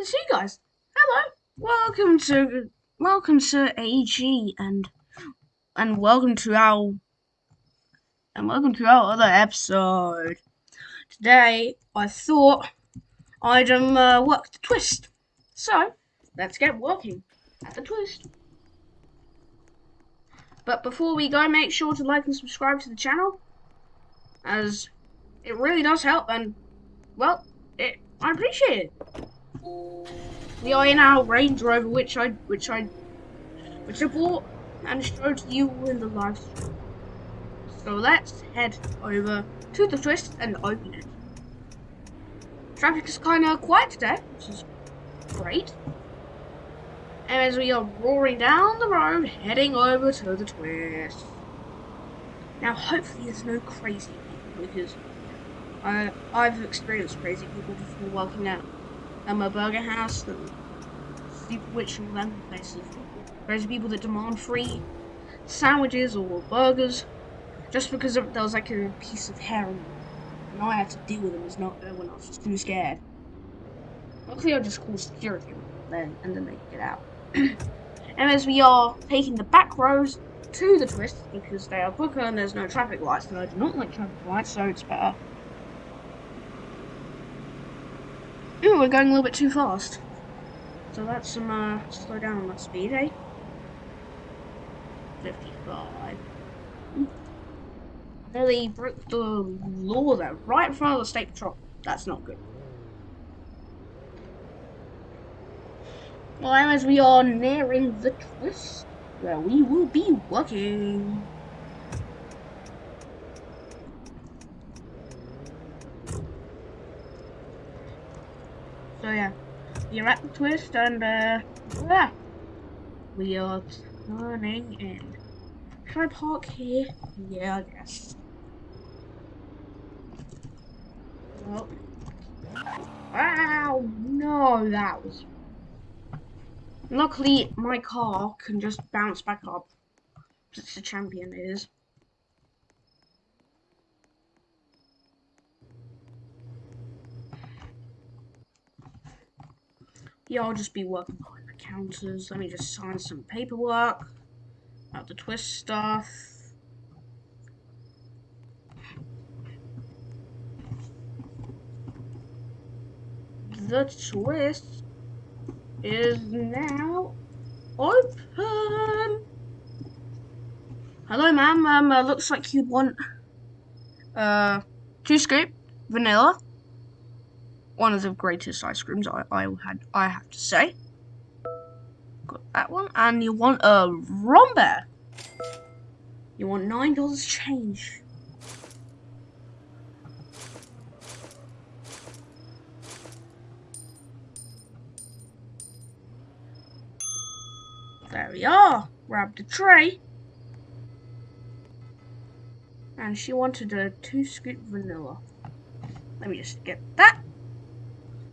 it's you guys. Hello, welcome to welcome to AG and and welcome to our and welcome to our other episode. Today I thought I'd um uh, work the twist, so let's get working at the twist. But before we go, make sure to like and subscribe to the channel, as it really does help and well, it I appreciate it. We are in our Range Rover, which I which I which I bought and showed you in the live stream. So let's head over to the twist and open it. Traffic is kind of quiet today, which is great. And as we are roaring down the road, heading over to the twist. Now, hopefully, there's no crazy people because I I've experienced crazy people before working at um, a burger house and Super Witch and them places. Crazy people that demand free sandwiches or burgers just because there was like a piece of hair on them. And I had to deal with them as not uh, when I was just too scared. Luckily, I just called security then, and then they get out. and as we are taking the back roads to the twist because they are quicker and there's no traffic lights, and I do not like traffic lights, so it's better Ooh, we're going a little bit too fast. So let's some uh, slow down on that speed, eh? 55. Nearly broke the law there, right in front of the state patrol. That's not good. Well, as we are nearing the twist, where we will be working. So yeah, you're at the twist and uh, yeah, we are turning in. Can I park here? Yeah, I guess. Well, wow, no, that was. Luckily, my car can just bounce back up. It's a champion, it is. Yeah, I'll just be working behind the counters. Let me just sign some paperwork about the twist stuff. The twist is now open. Hello, ma'am. Um, uh, looks like you want uh two scoop vanilla one of the greatest ice creams I, I had I have to say. Got that one, and you want a Rombear. You want nine dollars change. There we are. Grab the tray. And she wanted a two scoop vanilla. Let me just get that.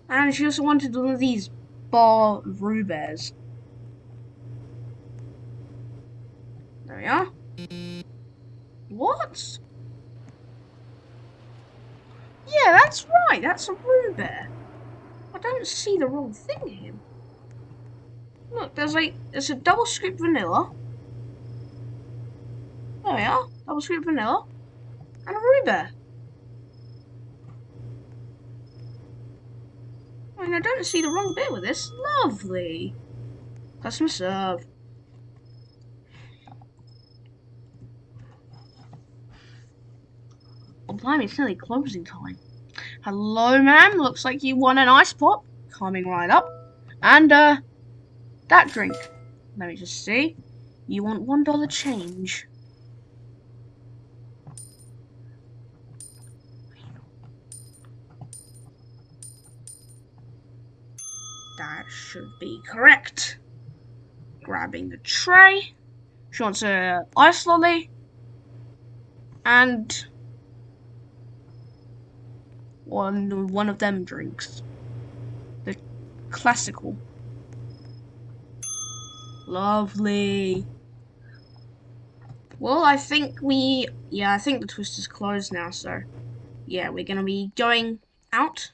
And she also wanted one of these bar Rubers. There we are. What? Yeah, that's right. That's a Rubear. I don't see the wrong thing here. Look, there's a there's a double scoop vanilla. There we are. Double scoop vanilla. And a Rubear. Mean, I don't see the wrong bit with this. Lovely. Customer serve. Oh, blimey, it's nearly closing time. Hello, ma'am. Looks like you want an ice pop. Coming right up. And, uh, that drink. Let me just see. You want one dollar change. That should be correct. Grabbing the tray. She wants a ice lolly. And one one of them drinks. The classical. Lovely. Well, I think we... Yeah, I think the twist is closed now, so... Yeah, we're going to be going out.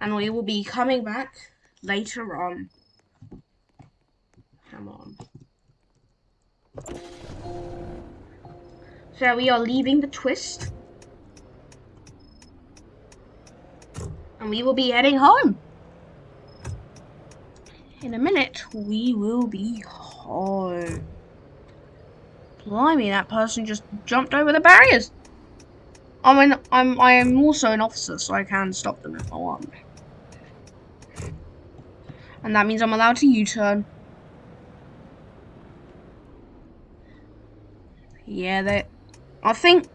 And we will be coming back later on. Come on. So we are leaving the twist. And we will be heading home. In a minute, we will be home. Blimey, that person just jumped over the barriers. I mean, I'm I am also an officer, so I can stop them if I want. And that means I'm allowed to U-turn. Yeah, they. I think.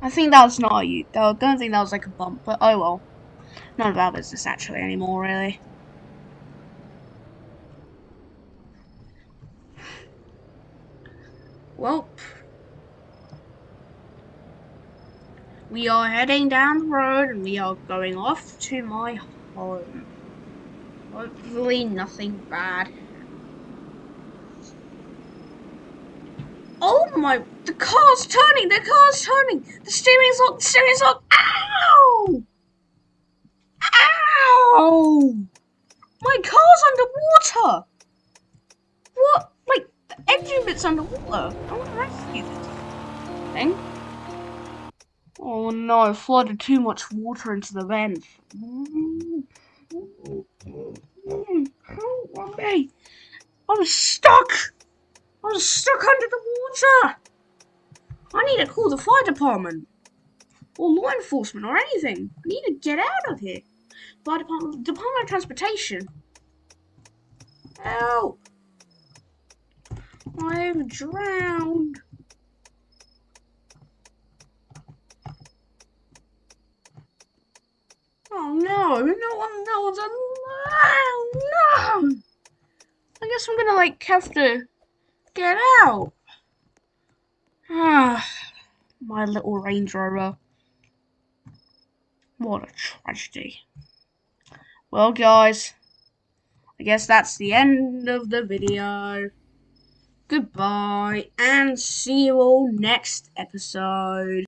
I think that was not a U. I don't think that was like a bump, but oh well. None of our business actually anymore, really. Well, we are heading down the road and we are going off to my home. Hopefully nothing bad. Oh my, the car's turning, the car's turning. The steering's locked, the steering's locked. Ow! Ow! My car's underwater. What? Like, the engine bit's underwater. I want to rescue this thing. Oh no, flooded too much water into the vent. Help me! I'm stuck! I'm stuck under the water! I need to call the fire department. Or law enforcement or anything. I need to get out of here. Fire department, Department of Transportation. Help! I'm drowned. Oh no, no one knows. Oh no! Guess I'm gonna like have to get out. Ah, my little Range Rover. What a tragedy. Well, guys, I guess that's the end of the video. Goodbye, and see you all next episode.